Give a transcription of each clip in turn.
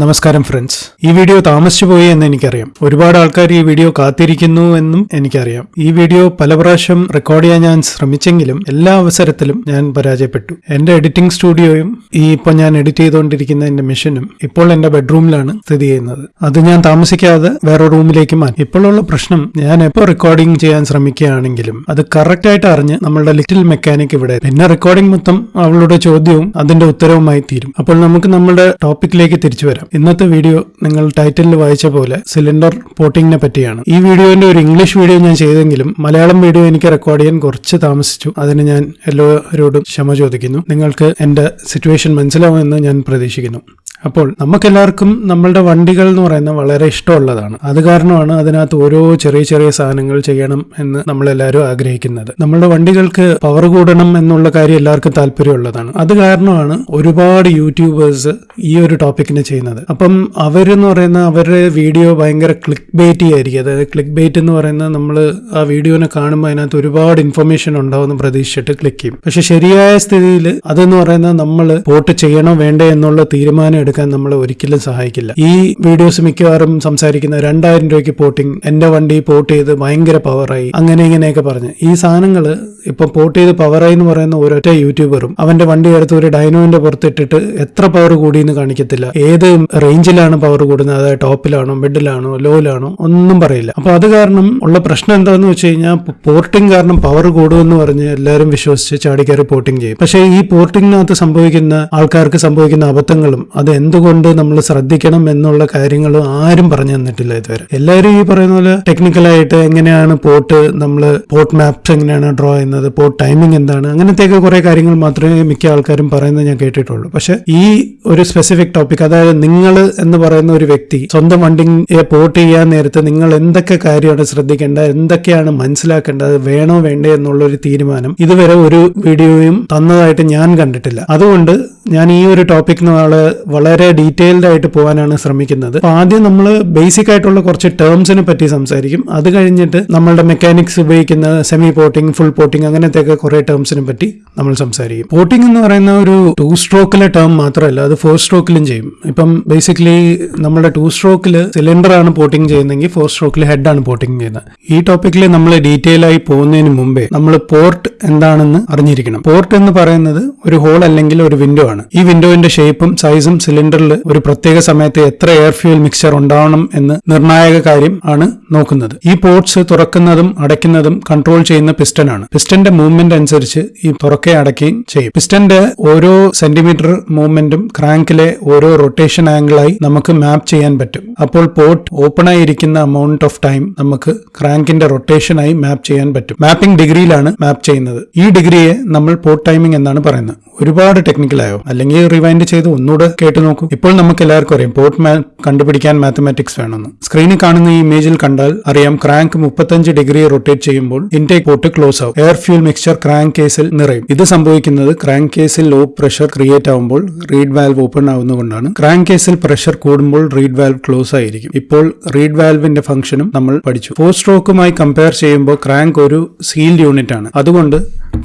നമസ്കാരം ഫ്രണ്ട്സ് ഈ വീഡിയോ താമസിച്ചു പോയി എന്ന് എനിക്കറിയാം. ഒരുപാട് ആൾക്കാർ ഈ വീഡിയോ കാത്തിരിക്കുന്നു എന്നും എനിക്കറിയാം. ഈ വീഡിയോ പല പ്രാവശ്യം റെക്കോർഡ് ചെയ്യാൻ ഞാൻ ശ്രമിച്ചെങ്കിലും എല്ലാ അവസരത്തിലും ഞാൻ പരാജയപ്പെട്ടു. എന്റെ എഡിറ്റിംഗ് സ്റ്റുഡിയോയും ഈ ഇപ്പോൾ ഞാൻ എഡിറ്റ് ചെയ്തുകൊണ്ടിരിക്കുന്ന എന്റെ മെഷീനും ഇപ്പോൾ എന്റെ ബെഡ്റൂമിലാണ് സ്ഥിതി ചെയ്യുന്നത്. അത് ഞാൻ താമസിക്കാതെ വേറെ റൂമിലേക്ക് മാറ്റി. ഇപ്പോഴുള്ള പ്രശ്നം ഞാൻ എപ്പോൾ റെക്കോർഡിംഗ് ചെയ്യാൻ ശ്രമിക്കുകയാണെങ്കിലും അത് കറക്റ്റ് ആയിട്ട് അറിഞ്ഞ് നമ്മളുടെ ലിറ്റിൽ മെക്കാനിക് ഇവിടെ. പിന്നെ റെക്കോർഡിംഗ് മൊത്തം അവളുടെ ചോദ്യവും അതിന്റെ ഉത്തരവുമായി തീരും. അപ്പോൾ നമുക്ക് നമ്മുടെ ടോപ്പിക്കിലേക്ക് തിരിച്ചു വരാം. ഇന്നത്തെ വീഡിയോ നിങ്ങൾ ടൈറ്റിലിൽ വായിച്ച പോലെ സിലിണ്ടർ പോട്ടിങ്ങിനെ പറ്റിയാണ്. ഈ വീഡിയോന്റെ ഒരു ഇംഗ്ലീഷ് വീഡിയോ ഞാൻ ചെയ്തെങ്കിലും മലയാളം വീഡിയോ എനിക്ക് റെക്കോർഡ് ചെയ്യാൻ കുറച്ച് താമസിച്ചു. അതിന് ഞാൻ എല്ലാവരോടും ക്ഷമ ചോദിക്കുന്നു. നിങ്ങൾക്ക് എന്റെ സിറ്റുവേഷൻ മനസ്സിലാവുമെന്ന് ഞാൻ പ്രതീക്ഷിക്കുന്നു. അപ്പോൾ നമുക്കെല്ലാവർക്കും നമ്മളുടെ വണ്ടികൾ എന്ന് പറയുന്ന വളരെ ഇഷ്ടമുള്ളതാണ്. അത് കാരണമാണ് അതിനകത്ത് ഓരോ ചെറിയ ചെറിയ സാധനങ്ങൾ ചെയ്യണം എന്ന് നമ്മളെല്ലാവരും ആഗ്രഹിക്കുന്നത്. നമ്മളുടെ വണ്ടികൾക്ക് പവർ കൂടണം എന്നുള്ള കാര്യം എല്ലാവർക്കും താല്പര്യമുള്ളതാണ്. അത് കാരണമാണ് ഒരുപാട് യൂട്യൂബേഴ്സ് ഈ ഒരു ടോപ്പിക്കിനെ ചെയ്യുന്നത്. അപ്പം അവരെന്ന് പറയുന്ന അവരുടെ വീഡിയോ ഭയങ്കര ക്ലിക്ക് ബേറ്റി ആയിരിക്കും. അതായത് ക്ലിക്ക് ബേറ്റ് എന്ന് പറയുന്നത് നമ്മൾ ആ വീഡിയോനെ കാണുമ്പോൾ അതിനകത്ത് ഒരുപാട് ഇൻഫർമേഷൻ ഉണ്ടാവുമെന്ന് പ്രതീക്ഷിച്ചിട്ട് ക്ലിക്ക് ചെയ്യും. പക്ഷെ ശരിയായ സ്ഥിതിയിൽ അതെന്ന് പറയുന്നത് നമ്മൾ വോട്ട് ചെയ്യണോ വേണ്ടേ എന്നുള്ള തീരുമാനം എടുക്കാൻ നമ്മൾ ഒരിക്കലും സഹായിക്കില്ല. ഈ വീഡിയോസ് മിക്കവാറും സംസാരിക്കുന്ന രണ്ടായിരം രൂപയ്ക്ക് പോട്ടിങ് എന്റെ വണ്ടി പോട്ട് ചെയ്ത് ഭയങ്കര പവറായി അങ്ങനെ ഇങ്ങനെയൊക്കെ പറഞ്ഞ്. ഈ സാധനങ്ങൾ ഇപ്പം പോട്ട് ചെയ്ത് പവറായി എന്ന് പറയുന്ന ഒരൊറ്റ യൂട്യൂബറും അവന്റെ വണ്ടി എടുത്ത് ഒരു ഡൈനോവിന്റെ പുറത്തിട്ടിട്ട് എത്ര പവർ കൂടിയെന്ന് കാണിക്കത്തില്ല. ഏത് റേഞ്ചിലാണ് പവർ കൂടുന്നത്. അതായത് ടോപ്പിലാണോ മിഡിലാണോ ലോയിലാണോ ഒന്നും പറയില്ല. അപ്പോൾ അത് കാരണം ഉള്ള പ്രശ്നം എന്താന്ന് വെച്ച് കഴിഞ്ഞാൽ പോർട്ടിംഗ് കാരണം പവർ കൂടുമെന്ന് പറഞ്ഞ് എല്ലാവരും വിശ്വസിച്ച് ചാടിക്കയറി പോർട്ടിംഗ് ചെയ്യും. പക്ഷേ ഈ പോർട്ടിങ്ങിനകത്ത് സംഭവിക്കുന്ന ആൾക്കാർക്ക് സംഭവിക്കുന്ന അബദ്ധങ്ങളും അത് എന്തുകൊണ്ട് നമ്മൾ ശ്രദ്ധിക്കണം എന്നുള്ള കാര്യങ്ങളും ആരും പറഞ്ഞു തന്നിട്ടില്ല ഇതുവരെ. എല്ലാവരും ഈ പറയുന്ന പോലെ ടെക്നിക്കലായിട്ട് എങ്ങനെയാണ് പോർട്ട് നമ്മൾ പോർട്ട് മാപ്സ് എങ്ങനെയാണ് ഡ്രോ ചെയ്യുന്നത് പോർട്ട് ടൈമിംഗ് എന്താണ് അങ്ങനത്തെയൊക്കെ കുറേ കാര്യങ്ങൾ മാത്രമേ മിക്ക ആൾക്കാരും പറയുന്നത് ഞാൻ കേട്ടിട്ടുള്ളൂ. പക്ഷേ ഈ ഒരു സ്പെസിഫിക് ടോപ്പിക് അതായത് നിങ്ങൾ എന്ന് പറയുന്ന ഒരു വ്യക്തി സ്വന്തം വണ്ടിയെ പോർട്ട് ചെയ്യാൻ നേരത്ത് നിങ്ങൾ എന്തൊക്കെ കാര്യമാണ് ശ്രദ്ധിക്കേണ്ടത് എന്തൊക്കെയാണ് മനസ്സിലാക്കേണ്ടത് വേണോ വേണ്ടേ എന്നുള്ള ഒരു തീരുമാനം ഇതുവരെ ഒരു വീഡിയോയും തന്നതായിട്ട് ഞാൻ കണ്ടിട്ടില്ല. അതുകൊണ്ട് ഞാൻ ഈ ഒരു ടോപ്പിക് നാളെ വളരെ ഡീറ്റെയിൽഡ് ആയിട്ട് പോകാനാണ് ശ്രമിക്കുന്നത്. ആദ്യം നമ്മൾ ബേസിക് ആയിട്ടുള്ള കുറച്ച് ടേംസിനെ പറ്റി സംസാരിക്കും. അത് കഴിഞ്ഞിട്ട് നമ്മളുടെ മെക്കാനിക്സ് ഉപയോഗിക്കുന്ന സെമി പോർട്ടിംഗ് ഫുൾ പോർട്ടിംഗ് അങ്ങനത്തെയൊക്കെ കുറെ ടേംസിനെ പറ്റി നമ്മൾ സംസാരിക്കും. പോർട്ടിംഗ് എന്ന് പറയുന്ന ഒരു ടു സ്ട്രോക്കിലെ ടേം മാത്രമല്ല അത് ഫോർ സ്ട്രോക്കിലും ചെയ്യും. ഇപ്പം ബേസിക്കലി നമ്മുടെ ടു സ്ട്രോക്കിൽ സിലിണ്ടർ ആണ് പോർട്ടിംഗ് ചെയ്യുന്നതെങ്കിൽ ഫോർ സ്ട്രോക്കിൽ ആണ് പോർട്ടിംഗ് ചെയ്യുന്നത്. ഈ ടോപ്പിക്കിൽ നമ്മൾ ഡീറ്റെയിൽ ആയി പോകുന്നതിന് മുമ്പേ നമ്മൾ പോർട്ട് എന്താണെന്ന് അറിഞ്ഞിരിക്കണം. പോർട്ട് എന്ന് പറയുന്നത് ഒരു ഹോൾ അല്ലെങ്കിൽ ഒരു വിൻഡോ ആണ്. ഈ വിൻഡോയിന്റെ ഷേപ്പും സൈസും സിലിണ്ടറിൽ ഒരു പ്രത്യേക സമയത്ത് എത്ര എയർ ഫ്യൂൽ മിക്സ്ചർ ഉണ്ടാവണം എന്ന് നിർണായക കാര്യം ആണ് നോക്കുന്നത്. ഈ പോർട്ട്സ് തുറക്കുന്നതും അടയ്ക്കുന്നതും കൺട്രോൾ ചെയ്യുന്ന പിസ്റ്റൺ ആണ്. പിസ്റ്റന്റെ മൂവ്മെന്റ് അനുസരിച്ച് ഈ തുറക്കുകയും അടയ്ക്കുകയും ചെയ്യും. പിസ്റ്റന്റെ ഓരോ സെന്റിമീറ്റർ മൂവ്മെന്റും ക്രാങ്കിലെ ഓരോ റൊട്ടേഷൻ ആംഗിളായി നമുക്ക് മാപ്പ് ചെയ്യാൻ പറ്റും. അപ്പോൾ പോർട്ട് ഓപ്പൺ ആയിരിക്കുന്ന അമൗണ്ട് ഓഫ് ടൈം നമുക്ക് ക്രാങ്കിന്റെ റൊട്ടേഷനായി മാപ്പ് ചെയ്യാൻ പറ്റും. മാപ്പിംഗ് ഡിഗ്രിയിലാണ് മാപ്പ് ചെയ്യുന്നത്. ഈ ഡിഗ്രിയെ നമ്മൾ പോർട്ട് ടൈമിംഗ് എന്നാണ് പറയുന്നത്. ഒരുപാട് ടെക്നിക്കലായോ അല്ലെങ്കിൽ റിവൈൻഡ് ചെയ്ത് ഒന്നുകൂടെ കേട്ടു നോക്കൂ. ഇപ്പോൾ നമുക്ക് എല്ലാവർക്കും അറിയാം പോർട്ട് മാപ്പ് കണ്ടുപിടിക്കാൻ മാത്തമാറ്റിക്സ് വേണമെന്ന്. സ്ക്രീനിൽ കാണുന്ന ഈ ഇമേജിൽ കണ്ടാൽ അറിയാം ക്രാങ്ക് മുപ്പത്തഞ്ച് ഡിഗ്രി റൊട്ടേറ്റ് ചെയ്യുമ്പോൾ ഇൻടേക്ക് പോർട്ട് ക്ലോസ് ആവും. എയർ ഫ്യൂൽ മിക്സ്ചർ ക്രാങ്ക് കേസിൽ നിറയും. ഇത് സംഭവിക്കുന്നത് ക്രാങ്ക് കേസിൽ ലോ പ്രഷർ ക്രിയേറ്റ് ആവുമ്പോൾ റീഡ് വാൽവ് ഓപ്പൺ ആവുന്നതുകൊണ്ടാണ്. ക്രാങ്ക് കേസിൽ പ്രഷർ കൂടുമ്പോൾ റീഡ് വാൽവ് ക്ലോസ് ആയിരിക്കും. ഇപ്പോൾ റീഡ് വാൽവിന്റെ ഫംഗ്ഷനും നമ്മൾ പഠിച്ചു. ഫോർ സ്ട്രോക്കുമായി കമ്പയർ ചെയ്യുമ്പോൾ ക്രാങ്ക് ഒരു സീൽഡ് യൂണിറ്റ് ആണ് അതുകൊണ്ട്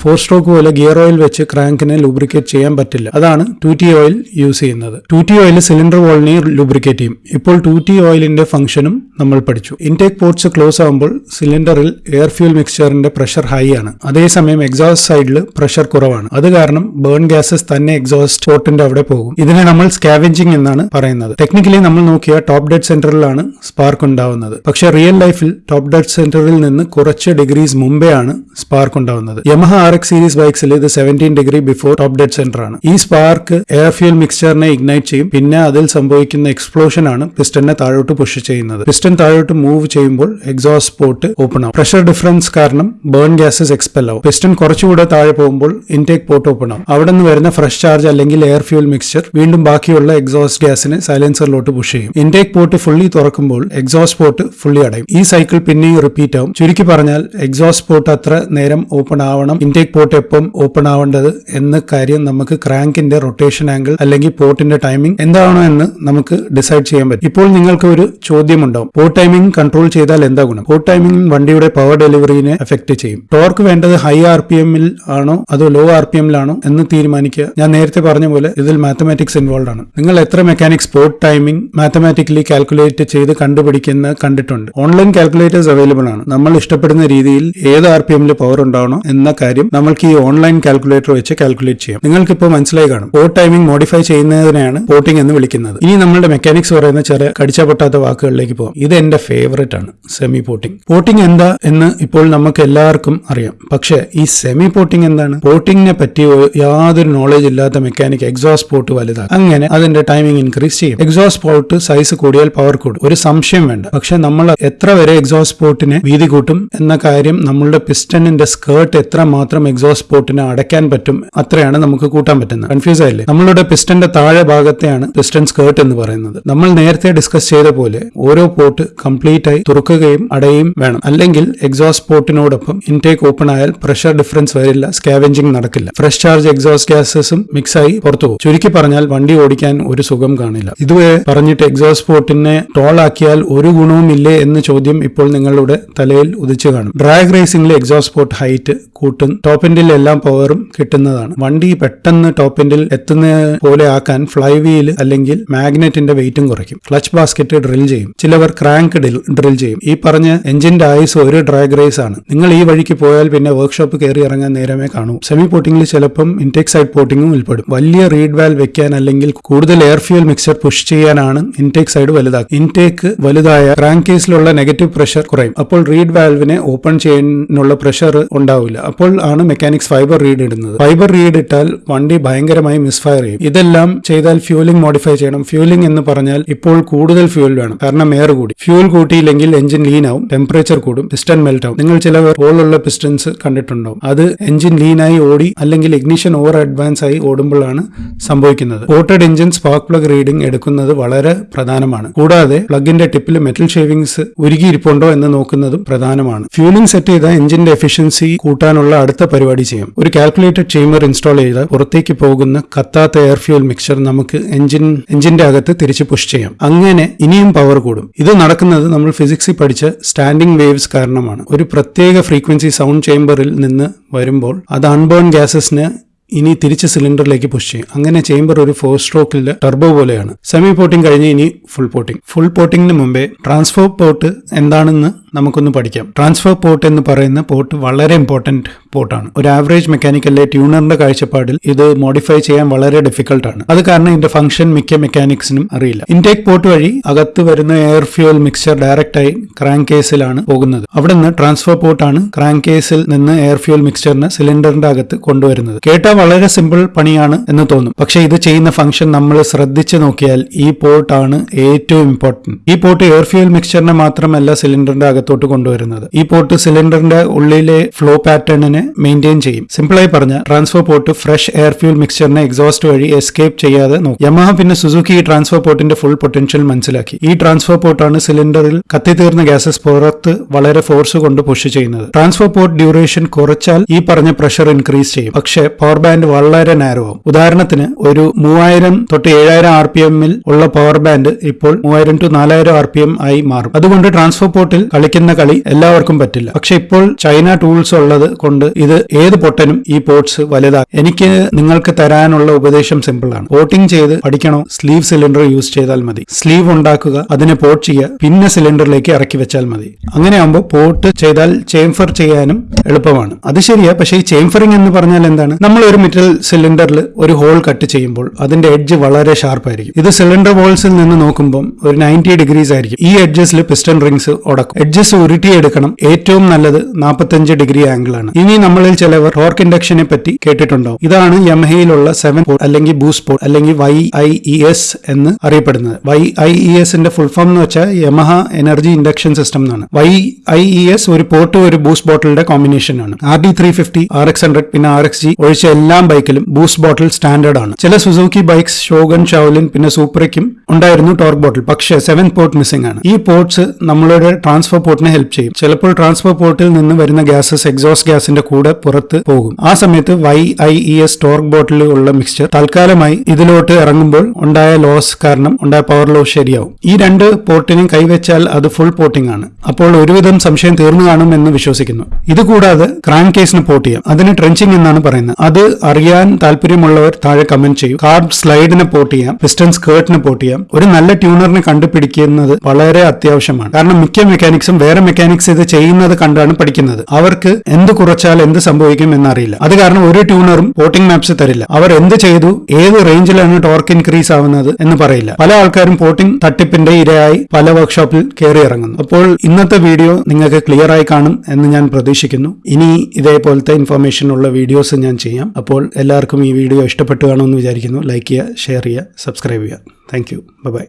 ഫോർ സ്ട്രോക്ക് പോലെ ഗിയർ ഓയിൽ വെച്ച് ക്രാങ്കിനെ ലൂബ്രിക്കേറ്റ് ചെയ്യാൻ പറ്റില്ല. അതാണ് ടു ടി ഓയിൽ യൂസ് ചെയ്യുന്നത്. ടു ടി ഓയിൽ സിലിണ്ടർ വോളിനെ ലൂബ്രിക്കേറ്റ് ചെയ്യും. ഇപ്പോൾ ടു ടി ഓയിലിന്റെ ഫംഗ്ഷനും നമ്മൾ പഠിച്ചു. ഇൻടേക്ക് പോർട്സ് ക്ലോസ് ആകുമ്പോൾ സിലിണ്ടറിൽ എയർ ഫ്യൂൽ മിക്സ്ചറിന്റെ പ്രഷർ ഹൈ ആണ്. അതേസമയം എക്സോസ്റ്റ് സൈഡിൽ പ്രഷർ കുറവാണ്. അത് കാരണം ബേൺ ഗ്യാസസ് തന്നെ എക്സോസ്റ്റ് പോർട്ടിന്റെ അവിടെ പോകും. ഇതിനെ നമ്മൾ സ്കാവെഞ്ചിങ് എന്നാണ് പറയുന്നത്. ടെക്നിക്കലി നമ്മൾ നോക്കിയ ടോപ്പ് ഡെഡ് സെന്ററിലാണ് സ്പാർക്ക് ഉണ്ടാവുന്നത്. പക്ഷേ റിയൽ ലൈഫിൽ ടോപ്പ് ഡെഡ് സെന്ററിൽ നിന്ന് കുറച്ച് ഡിഗ്രീസ് മുമ്പേ ആണ് സ്പാർക്ക് ഉണ്ടാവുന്നത്. യമഹ ആർ എക്സ് സീരീസ് ബൈക്സിൽ ഇത് seventeen degree before top dead centre ആണ്. ഈ സ്പാർക്ക് എയർ ഫ്യൂൽ മിക്സ്ചറിനെ ഇഗ്നൈറ്റ് ചെയ്യും. പിന്നെ അതിൽ സംഭവിക്കുന്ന എക്സ്പ്ലോഷൻ ആണ് പിസ്റ്റനെ താഴോട്ട് പുഷ് ചെയ്യുന്നത്. പിസ്റ്റൻ താഴോട്ട് മൂവ് ചെയ്യുമ്പോൾ എക്സോസ്റ്റ് പോർട്ട് ഓപ്പൺ ആവും. പ്രഷർ ഡിഫറൻസ് കാരണം ബേൺ ഗ്യാസസ് എക്സ്പെൽ ആവും. പിസ്റ്റൻ കുറച്ചുകൂടെ താഴെ പോകുമ്പോൾ ഇൻടേക്ക് പോർട്ട് ഓപ്പൺ ആവും. അവിടെ നിന്ന് വരുന്ന ഫ്രഷ് ചാർജ് അല്ലെങ്കിൽ എയർ ഫ്യൂൽ മിക്സ്ചർ വീണ്ടും ബാക്കിയുള്ള എക്സോസ്റ്റ് ഗ്യാസിനെ സൈലൻസറിലോട്ട് പുഷ് ചെയ്യും. ഇൻടേക്ക് പോർട്ട് ഫുള്ളി തുറക്കുമ്പോൾ എക്സോസ്റ്റ് പോർട്ട് ഫുള്ളി അടയും. ഈ സൈക്കിൾ പിന്നെയും റിപ്പീറ്റ് ആവും. ചുരുക്കി പറഞ്ഞാൽ എക്സോസ്റ്റ് പോർട്ട് അത്ര നേരം ഓപ്പൺ ആവണം ഇൻടേക്ക് പോർട്ട് എപ്പം ഓപ്പൺ ആവേണ്ടത് എന്ന കാര്യം നമുക്ക് ക്രാങ്കിന്റെ റൊട്ടേഷൻ ആംഗിൾ അല്ലെങ്കിൽ പോർട്ടിന്റെ ടൈമിംഗ് എന്താണോ എന്ന് നമുക്ക് ഡിസൈഡ് ചെയ്യാൻ പറ്റും. ഇപ്പോൾ നിങ്ങൾക്ക് ഒരു ചോദ്യമുണ്ടാവും. പോർട്ട് ടൈമിംഗ് കൺട്രോൾ ചെയ്താൽ എന്താ ഗുണം? പോർട്ട് ടൈമിംഗ് വണ്ടിയുടെ പവർ ഡെലിവറിനെ എഫക്ട് ചെയ്യും. ടോർക്ക് വേണ്ടത് ഹൈ ആർ പി എമ്മിൽ ആണോ അതോ ലോ ആർ പി എമ്മിലാണോ എന്ന് തീരുമാനിക്കുക. ഞാൻ നേരത്തെ പറഞ്ഞ പോലെ ഇതിൽ മാത്തമാറ്റിക്സ് ഇൻവോൾവ് ആണ്. നിങ്ങൾ എത്ര mechanics port timing mathematically calculate ചെയ്ത് കണ്ടുപിടിക്കുന്ന കണ്ടിട്ടുണ്ട്. ഓൺലൈൻ കാൽക്കുലേറ്റേഴ്സ് അവൈലബിൾ ആണ്. നമ്മൾ ഇഷ്ടപ്പെടുന്ന രീതിയിൽ ഏത് ആർ പി എമ്മിൽ പവർ ഉണ്ടാവണോ എന്ന കാര്യം നമ്മൾക്ക് ഈ ഓൺലൈൻ കാൽക്കുലേറ്റർ വെച്ച് കാൽക്കുലേറ്റ് ചെയ്യാം. നിങ്ങൾക്ക് ഇപ്പോൾ മനസ്സിലായി കാണും. പോർട്ട് ടൈമിംഗ് മോഡിഫൈ ചെയ്യുന്നതിനെയാണ് പോർട്ടിംഗ് എന്ന് വിളിക്കുന്നത്. ഇനി നമ്മളുടെ മെക്കാനിക്സ് പറയുന്ന ചെറിയ കടിച്ച പൊട്ടാത്ത വാക്കുകളിലേക്ക് പോകാം. ഇത് എന്റെ ഫേവറേറ്റ് ആണ് സെമി പോർട്ടിംഗ് പോർട്ടിംഗ് എന്താ എന്ന് ഇപ്പോൾ നമുക്ക് എല്ലാവർക്കും അറിയാം. പക്ഷേ ഈ സെമി പോർട്ടിംഗ് എന്താണ് പോർട്ടിങ്ങിനെ പറ്റി യാതൊരു നോളജ് ഇല്ലാത്ത മെക്കാനിക് എക്സോസ്റ്റ് പോർട്ട് വലുതാണ് അങ്ങനെ അതിന്റെ ടൈമിംഗ് ഇൻക്രീസ് ചെയ്യും. എക്സോസ്റ്റ് പോർട്ട് സൈസ് കൂടിയാൽ പവർ കൂടും. ഒരു സംശയം വേണ്ട. പക്ഷെ നമ്മൾ എത്ര വരെ എക്സോസ്റ്റ് പോർട്ടിനെ വീതി കൂട്ടും എന്ന കാര്യം നമ്മളുടെ പിസ്റ്റണിന്റെ സ്കേർട്ട് എത്ര എക്സോസ്റ്റ് പോർട്ടിനെ അടയ്ക്കാൻ പറ്റും അത്രയാണ് നമുക്ക് കൂട്ടാൻ പറ്റുന്നത്. കൺഫ്യൂസ് ആയില്ലേ? നമ്മളുടെ പിസ്റ്റന്റെ താഴെ ഭാഗത്തെയാണ് പിസ്റ്റൺ സ്കേർട്ട് എന്ന് പറയുന്നത്. നമ്മൾ നേരത്തെ ഡിസ്കസ് ചെയ്ത പോലെ ഓരോ പോർട്ട് കംപ്ലീറ്റ് ആയി തുറക്കുകയും അടയുകയും വേണം. അല്ലെങ്കിൽ എക്സോസ് പോർട്ടിനോടൊപ്പം ഇൻടേക്ക് ഓപ്പൺ ആയാൽ പ്രഷർ ഡിഫറൻസ് വരില്ല സ്കാവെഞ്ചിങ് നടക്കില്ല. ഫ്രഷ് ചാർജ് എക്സോസ് ഗ്യാസസും മിക്സ് ആയി പുറത്തു പോകും. ചുരുക്കി പറഞ്ഞാൽ വണ്ടി ഓടിക്കാൻ ഒരു സുഖം കാണില്ല. ഇതുവരെ പറഞ്ഞിട്ട് എക്സോസ്റ്റ് പോർട്ടിനെ ടോൾ ആക്കിയാൽ ഒരു ഗുണവും ഇല്ലേ എന്ന ചോദ്യം ഇപ്പോൾ നിങ്ങളുടെ തലയിൽ ഉദിച്ചു കാണും. ഡ്രാഗ് റേസിംഗിലെ എക്സോസ് പോർട്ട് ഹൈറ്റ് കൂട്ടും ടോപ്പ് എൻഡിൽ എല്ലാം പവറും കിട്ടുന്നതാണ്. വണ്ടി പെട്ടെന്ന് ടോപ്പ് എൻഡിൽ എത്തുന്ന പോലെ ആക്കാൻ ഫ്ലൈ വീൽ അല്ലെങ്കിൽ മാഗ്നറ്റിന്റെ വെയിറ്റും കുറയ്ക്കും. ക്ലച്ച് ബാസ്ക്കറ്റ് ഡ്രിൽ ചെയ്യും. ചിലവർ ക്രാങ്ക് ഡ്രിൽ ചെയ്യും. ഈ പറഞ്ഞ എഞ്ചിന്റെ ആയുസ് ഒരു ഡ്രാഗ് റേസ് ആണ്. നിങ്ങൾ ഈ വഴിക്ക് പോയാൽ പിന്നെ വർക്ക്ഷോപ്പ് കയറി ഇറങ്ങാൻ നേരമേ കാണൂ. സെമി പോട്ടിംഗിൽ ചിലപ്പം ഇൻടേക്ക് സൈഡ് പോട്ടിംഗും ഉൾപ്പെടും. വലിയ റീഡ് വാൽ വെക്കാൻ അല്ലെങ്കിൽ കൂടുതൽ എയർ ഫ്യൂൽ മിക്സർ പുഷ് ചെയ്യാനാണ് ഇൻടേക്ക് സൈഡ് വലുതാക്കുക. ഇൻടേക്ക് വലുതായ ക്രാങ്ക് കേസിലുള്ള നെഗറ്റീവ് പ്രഷർ കുറയും. അപ്പോൾ റീഡ് വാൽവിനെ ഓപ്പൺ ചെയ്യാനുള്ള പ്രഷർ ഉണ്ടാവില്ല. അപ്പോൾ ആണ് മെക്കാനിക്സ് ഫൈബർ റീഡ് ഇടുന്നത്. ഫൈബർ റീഡ് ഇട്ടാൽ വണ്ടി ഭയങ്കരമായി മിസ്ഫയർ ചെയ്യും. ഇതെല്ലാം ചെയ്താൽ ഫ്യൂലിംഗ് മോഡിഫൈ ചെയ്യണം. ഫ്യൂലിംഗ് എന്ന് പറഞ്ഞാൽ ഇപ്പോൾ കൂടുതൽ ഫ്യൂൽ വേണം. കാരണം എയർ കൂടി. ഫ്യൂൽ കൂട്ടിയില്ലെങ്കിൽ എഞ്ചിൻ ലീൻ ആവും. ടെമ്പറേച്ചർ കൂടും. പിസ്റ്റൺ മെൽറ്റ് ആവും. നിങ്ങൾ ചില ഹോളുള്ള പിസ്റ്റൻസ് കണ്ടിട്ടുണ്ടാവും. അത് എഞ്ചിൻ ലീനായി ഓടി അല്ലെങ്കിൽ ഇഗ്നിഷൻ ഓവർ അഡ്വാൻസ് ആയി ഓടുമ്പോഴാണ് സംഭവിക്കുന്നത്. Coated engine spark plug reading എടുക്കുന്നത് വളരെ പ്രധാനമാണ്. കൂടാതെ പ്ലഗിന്റെ ടിപ്പിൽ മെറ്റൽ ഷേവിങ്സ് ഉരുകിയിരിപ്പുണ്ടോ എന്ന് നോക്കുന്നതും പ്രധാനമാണ്. ഫ്യൂലിംഗ് സെറ്റ് ചെയ്ത എഞ്ചിന്റെ എഫിഷ്യൻസി കൂട്ടാനുള്ള അടുത്ത പരിപാടി ചെയ്യാം. ഒരു കാൽക്കുലേറ്റഡ് ചേമ്പർ ഇൻസ്റ്റാൾ ചെയ്ത് പുറത്തേക്ക് പോകുന്ന കത്താത്ത എയർ ഫ്യൂൽ മിക്സർ നമുക്ക് എഞ്ചിൻ എഞ്ചിന്റെ അകത്ത് തിരിച്ച് പുഷ് ചെയ്യാം. അങ്ങനെ ഇനിയും പവർ കൂടും. ഇത് നടക്കുന്നത് നമ്മൾ ഫിസിക്സിൽ പഠിച്ച സ്റ്റാൻഡിംഗ് വേവ്സ് കാരണമാണ്. ഒരു പ്രത്യേക ഫ്രീക്വൻസി സൗണ്ട് ചേമ്പറിൽ നിന്ന് വരുമ്പോൾ അത് അൺബേൺ ഗ്യാസസിന് ഇനി തിരിച്ച് സിലിണ്ടറിലേക്ക് പുഷ് ചെയ്യും. അങ്ങനെ ചേമ്പർ ഒരു ഫോർ സ്ട്രോക്കിലെ ടർബോ പോലെയാണ്. സെമി പോട്ടിംഗ് കഴിഞ്ഞ് ഇനി ഫുൾ പോട്ടിംഗ് ഫുൾ പോട്ടിംഗിന് മുമ്പേ ട്രാൻസ്ഫോർ പോട്ട് എന്താണെന്ന് നമുക്കൊന്ന് പഠിക്കാം. ട്രാൻസ്ഫർ പോർട്ട് എന്ന് പറയുന്ന പോർട്ട് വളരെ ഇമ്പോർട്ടന്റ് പോർട്ടാണ് ഒരു ആവറേജ് മെക്കാനിക്കലിലെ ട്യൂണറിന്റെ കാഴ്ചപ്പാടിൽ ഇത് മോഡിഫൈ ചെയ്യാൻ വളരെ ഡിഫിക്കൽട്ട് ആണ്. അത് കാരണം ഇതിന്റെ ഫംഗ്ഷൻ മിക്ക മെക്കാനിക്സിനും അറിയില്ല. ഇൻടേക്ക് പോർട്ട് വഴി അകത്ത് വരുന്ന എയർ ഫ്യൂൽ മിക്സർ ഡയറക്റ്റ് ആയി ക്രാങ്ക് കേസിലാണ് പോകുന്നത്. അവിടെ നിന്ന് ട്രാൻസ്ഫർ പോർട്ടാണ് ക്രാങ്ക് കേസിൽ നിന്ന് എയർ ഫ്യൂൽ മിക്സറിന് സിലിണ്ടറിന്റെ അകത്ത് കൊണ്ടുവരുന്നത്. കേട്ടാൽ വളരെ സിമ്പിൾ പണിയാണ് എന്ന് തോന്നും. പക്ഷേ ഇത് ചെയ്യുന്ന ഫംഗ്ഷൻ നമ്മൾ ശ്രദ്ധിച്ചു നോക്കിയാൽ ഈ പോർട്ടാണ് ഏറ്റവും ഇമ്പോർട്ടന്റ് ഈ പോർട്ട് എയർ ഫ്യൂൽ മിക്സ്ചറിനെ മാത്രമല്ല സിലിണ്ടറിന്റെ അകത്തോട്ട് കൊണ്ടുവരുന്നത്. ഈ പോർട്ട് സിലിണ്ടറിന്റെ ഉള്ളിലെ ഫ്ലോ പാറ്റേണിനെ മെയിന്റെയിൻ ചെയ്യും. സിമ്പിളായി പറഞ്ഞ transfer port fresh air fuel മിക്സ്ചറിനെ exhaust വഴി എസ്കേപ്പ് ചെയ്യാതെ നോക്കും. യമഹ പിന്നെ സുസുക്കി ഈ ട്രാൻസ്ഫർ പോർട്ടിന്റെ ഫുൾ പൊട്ടൻഷ്യൽ മനസ്സിലാക്കി. ഈ ട്രാൻസ്ഫർ പോർട്ടാണ് സിലിണ്ടറിൽ കത്തിത്തീർന്ന ഗ്യാസസ് പുറത്ത് വളരെ ഫോഴ്സ് കൊണ്ട് പുഷ് ചെയ്യുന്നത്. ട്രാൻസ്ഫർ പോർട്ട് ഡ്യൂറേഷൻ കുറച്ചാൽ ഈ പറഞ്ഞ പ്രഷർ ഇൻക്രീസ് ചെയ്യും. പക്ഷേ പവർ ബാൻഡ് വളരെ നാരോ ഉദാഹരണത്തിന് ഒരു മൂവായിരം തൊട്ട് ഏഴായിരം ആർ പി എമ്മിൽ ഉള്ള പവർ ബാൻഡ് ഇപ്പോൾ മൂവായിരം ടു നാലായിരം ആർ പി എം ആയി മാറും. അതുകൊണ്ട് ട്രാൻസ്ഫർ പോർട്ടിൽ കളിക്കുന്ന കളി എല്ലാവർക്കും പറ്റില്ല. പക്ഷെ ഇപ്പോൾ ചൈന ടൂൾസ് ഉള്ളത് കൊണ്ട് ഇത് ഏത് പൊട്ടനും ഈ പോർട്സ് വലുതാ എനിക്ക് നിങ്ങൾക്ക് തരാനുള്ള ഉപദേശം സിമ്പിൾ ആണ്. പോട്ടിംഗ് ചെയ്ത് പഠിക്കണോ? സ്ലീവ് സിലിണ്ടർ യൂസ് ചെയ്താൽ മതി. സ്ലീവ് ഉണ്ടാക്കുക അതിനെ പോർട്ട് ചെയ്യുക പിന്നെ സിലിണ്ടറിലേക്ക് ഇറക്കി വെച്ചാൽ മതി. അങ്ങനെ ആകുമ്പോൾ പോർട്ട് ചെയ്താൽ ചേംഫർ ചെയ്യാനും എളുപ്പമാണ്. അത് ശരിയാ പക്ഷെ ഈ ചേംഫറിംഗ് എന്ന് പറഞ്ഞാൽ എന്താണ്? നമ്മൾ ഒരു മെറ്റൽ സിലിണ്ടറിൽ ഒരു ഹോൾ കട്ട് ചെയ്യുമ്പോൾ അതിന്റെ എഡ്ജ് വളരെ ഷാർപ്പ് ആയിരിക്കും. ഇത് സിലിണ്ടർ വോൾസിൽ നിന്ന് നോക്കുമ്പോൾ ഒരു നയന്റി ഡിഗ്രീസ് ആയിരിക്കും. ഈ എഡ്ജസിൽ പിസ്റ്റൺ റിങ്സ് ഉടക്കും. എഡ്ജസ് ഉരുട്ടിയെടുക്കണം. ഏറ്റവും നല്ലത് നാൽപ്പത്തഞ്ച് ഡിഗ്രി ആംഗിളാണ് ഇനി നമ്മളിൽ ചിലവർ ടോർക്ക് ഇൻഡക്ഷനെ പറ്റി കേട്ടിട്ടുണ്ടോ ഇതാണ് യമഹയിലുള്ള സെവൻ പോർട്ട് അല്ലെങ്കിൽ ബൂസ് പോർട്ട് അല്ലെങ്കിൽ വൈ ഐ ഇ എസ് എന്ന് അറിയപ്പെടുന്നത്. വൈ ഐ ഇ എസിന്റെ ഫുൾ ഫോം എന്ന് വെച്ചാൽ യമഹ എനർജി ഇൻഡക്ഷൻ സിസ്റ്റം എന്നാണ്. വൈ ഐ ഇ എസ് ഒരു പോർട്ട് ഒരു ബൂസ് ബോട്ടിലിന്റെ കോമ്പിനേഷൻ ആണ്. R D three fifty R X hundred പിന്നെ ആർ എക്സ് ജി ഒഴിച്ച എല്ലാ ബൈക്കിലും ബൂസ് ബോട്ടിൽ സ്റ്റാൻഡേർഡ് ആണ്. ചില സുസൂക്കി ബൈക്സ് ഷോഗൻ ഷാവലിൻ പിന്നെ സൂപ്പറയ്ക്കും ഉണ്ടായിരുന്നു ടോർക്ക് ബോട്ടിൽ പക്ഷേ സെവൻ പോർട്ട് മിസ്സിംഗ് ആണ്. ഈ പോർട്ട്സ് നമ്മളുടെ ട്രാൻസ്ഫർ പോർട്ടിനെ ഹെൽപ്പ് ചെയ്യും. ചിലപ്പോൾ ട്രാൻസ്ഫർ പോർട്ടിൽ നിന്ന് വരുന്ന ഗ്യാസസ് എക്സോസ്റ്റ് ഗ്യാസിന്റെ കൂടെ പുറത്ത് പോകും. ആ സമയത്ത് Y I E S torque bottle ഉള്ള മിക്സ്ചർ തൽക്കാലമായി ഇതിലോട്ട് ഇറങ്ങുമ്പോൾ ഉണ്ടായ ലോസ് കാരണം ഉണ്ടായ പവർ ലോസ് ശരിയാവും. ഈ രണ്ട് പോർട്ടിനും കൈവച്ചാൽ അത് ഫുൾ പോർട്ടിംഗ് ആണ്. അപ്പോൾ ഒരുവിധം സംശയം തീർന്നു കാണും എന്ന് വിശ്വസിക്കുന്നു. ഇതുകൂടാതെ ക്രാങ്ക് കേസിന് പോർട്ട് ചെയ്യാം. അതിന് ട്രെഞ്ചിങ് എന്നാണ് പറയുന്നത്. അത് അറിയാൻ താല്പര്യമുള്ളവർ താഴെ കമന്റ് ചെയ്യും. കാർബ് സ്ലൈഡിനെ പോർട്ട് ചെയ്യാം. പിസ്റ്റൺ സ്കേർട്ടിന് പോർട്ട് ചെയ്യാം. ഒരു നല്ല ട്യൂണറിനെ കണ്ടുപിടിക്കുന്നത് വളരെ അത്യാവശ്യമാണ്. കാരണം മിക്ക മെക്കാനിക്സും വേറെ മെക്കാനിക്സ് ഇത് ചെയ്യുന്നത് കണ്ടാണ് പഠിക്കുന്നത്. അവർക്ക് എന്ത് കുറച്ചാൽ എന്ത് സംഭവിക്കും എന്നറിയില്ല. അത് കാരണം ഒരു ട്യൂണറും പോട്ടിംഗ് മാപ്സ് തരില്ല. അവർ എന്ത് ചെയ്തു ഏത് റേഞ്ചിലാണ് ടോർക്ക് ഇൻക്രീസ് ആവുന്നത് എന്ന് പറയില്ല. പല ആൾക്കാരും പോട്ടിംഗ് തട്ടിപ്പിന്റെ ഇരയായി പല വർക്ക്ഷോപ്പിൽ കയറി ഇറങ്ങുന്നു. അപ്പോൾ ഇന്നത്തെ വീഡിയോ നിങ്ങൾക്ക് ക്ലിയർ ആയി കാണും എന്ന് ഞാൻ പ്രതീക്ഷിക്കുന്നു. ഇനി ഇതേപോലത്തെ ഇൻഫർമേഷൻ ഉള്ള വീഡിയോസ് ഞാൻ ചെയ്യാം. അപ്പോൾ എല്ലാവർക്കും ഈ വീഡിയോ ഇഷ്ടപ്പെട്ടു കാണുമെന്ന് വിചാരിക്കുന്നു. ലൈക്ക് ചെയ്യുക ഷെയർ ചെയ്യുക സബ്സ്ക്രൈബ് ചെയ്യുക. Thank you by